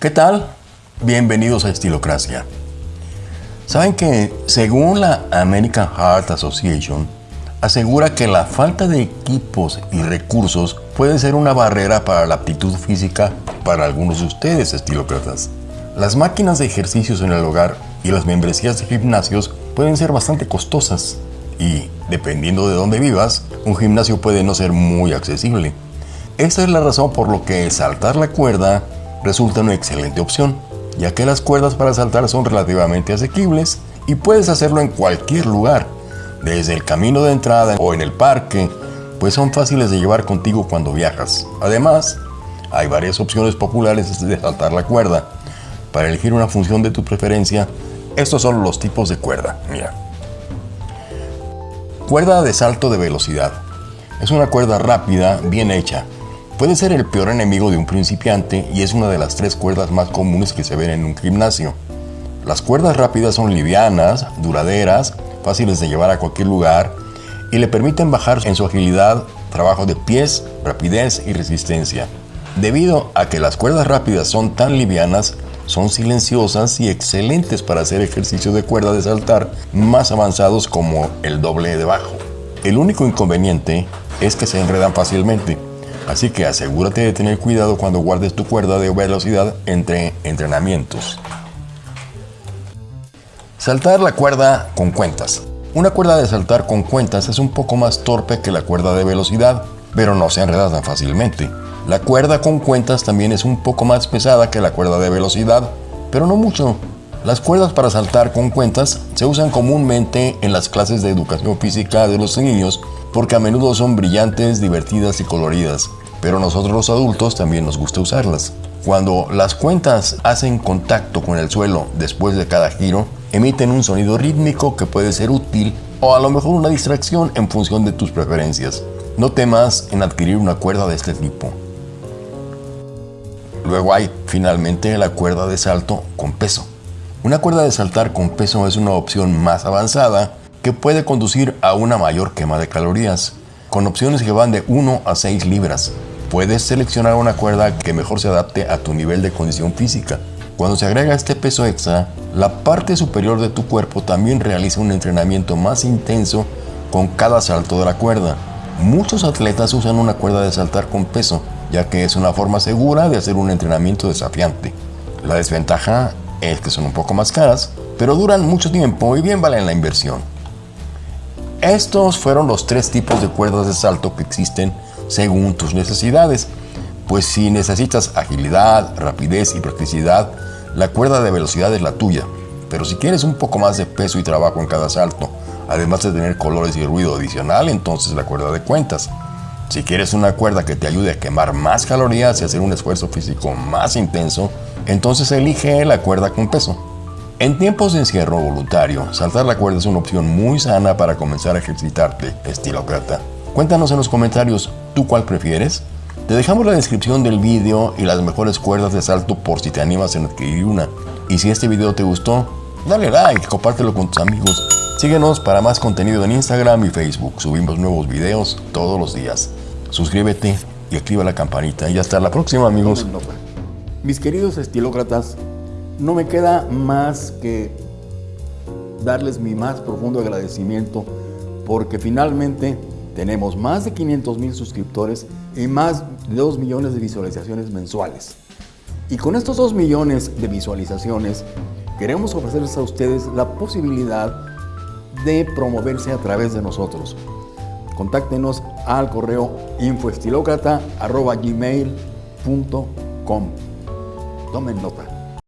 ¿Qué tal? Bienvenidos a Estilocracia. Saben que según la American Heart Association, asegura que la falta de equipos y recursos puede ser una barrera para la aptitud física para algunos de ustedes, estilócratas. Las máquinas de ejercicios en el hogar y las membresías de gimnasios pueden ser bastante costosas y, dependiendo de dónde vivas, un gimnasio puede no ser muy accesible. Esta es la razón por lo que saltar la cuerda resulta una excelente opción, ya que las cuerdas para saltar son relativamente asequibles y puedes hacerlo en cualquier lugar, desde el camino de entrada o en el parque, pues son fáciles de llevar contigo cuando viajas. Además, hay varias opciones populares de saltar la cuerda. Para elegir una función de tu preferencia, estos son los tipos de cuerda. Mira. Cuerda de salto de velocidad. Es una cuerda rápida, bien hecha, Puede ser el peor enemigo de un principiante y es una de las tres cuerdas más comunes que se ven en un gimnasio. Las cuerdas rápidas son livianas, duraderas, fáciles de llevar a cualquier lugar y le permiten bajar en su agilidad, trabajo de pies, rapidez y resistencia. Debido a que las cuerdas rápidas son tan livianas, son silenciosas y excelentes para hacer ejercicios de cuerda de saltar más avanzados como el doble de bajo. El único inconveniente es que se enredan fácilmente Así que asegúrate de tener cuidado cuando guardes tu cuerda de velocidad entre entrenamientos. Saltar la cuerda con cuentas. Una cuerda de saltar con cuentas es un poco más torpe que la cuerda de velocidad, pero no se enreda tan fácilmente. La cuerda con cuentas también es un poco más pesada que la cuerda de velocidad, pero no mucho. Las cuerdas para saltar con cuentas se usan comúnmente en las clases de educación física de los niños porque a menudo son brillantes, divertidas y coloridas, pero nosotros los adultos también nos gusta usarlas. Cuando las cuentas hacen contacto con el suelo después de cada giro, emiten un sonido rítmico que puede ser útil o a lo mejor una distracción en función de tus preferencias. No temas en adquirir una cuerda de este tipo. Luego hay finalmente la cuerda de salto con peso. Una cuerda de saltar con peso es una opción más avanzada que puede conducir a una mayor quema de calorías, con opciones que van de 1 a 6 libras. Puedes seleccionar una cuerda que mejor se adapte a tu nivel de condición física. Cuando se agrega este peso extra, la parte superior de tu cuerpo también realiza un entrenamiento más intenso con cada salto de la cuerda. Muchos atletas usan una cuerda de saltar con peso, ya que es una forma segura de hacer un entrenamiento desafiante. La desventaja es que son un poco más caras, pero duran mucho tiempo y bien valen la inversión. Estos fueron los tres tipos de cuerdas de salto que existen según tus necesidades. Pues si necesitas agilidad, rapidez y practicidad, la cuerda de velocidad es la tuya. Pero si quieres un poco más de peso y trabajo en cada salto, además de tener colores y ruido adicional, entonces la cuerda de cuentas. Si quieres una cuerda que te ayude a quemar más calorías y hacer un esfuerzo físico más intenso, entonces elige la cuerda con peso. En tiempos de encierro voluntario, saltar la cuerda es una opción muy sana para comenzar a ejercitarte, estilócrata. Cuéntanos en los comentarios, ¿tú cuál prefieres? Te dejamos la descripción del vídeo y las mejores cuerdas de salto por si te animas en adquirir una. Y si este video te gustó, dale like, compártelo con tus amigos. Síguenos para más contenido en Instagram y Facebook. Subimos nuevos videos todos los días. Suscríbete y activa la campanita. Y hasta la próxima, amigos. Mis queridos estilócratas, no me queda más que darles mi más profundo agradecimiento porque finalmente tenemos más de 500 mil suscriptores y más de 2 millones de visualizaciones mensuales. Y con estos 2 millones de visualizaciones queremos ofrecerles a ustedes la posibilidad de promoverse a través de nosotros. Contáctenos al correo infoestilocrata.gmail.com Tomen nota.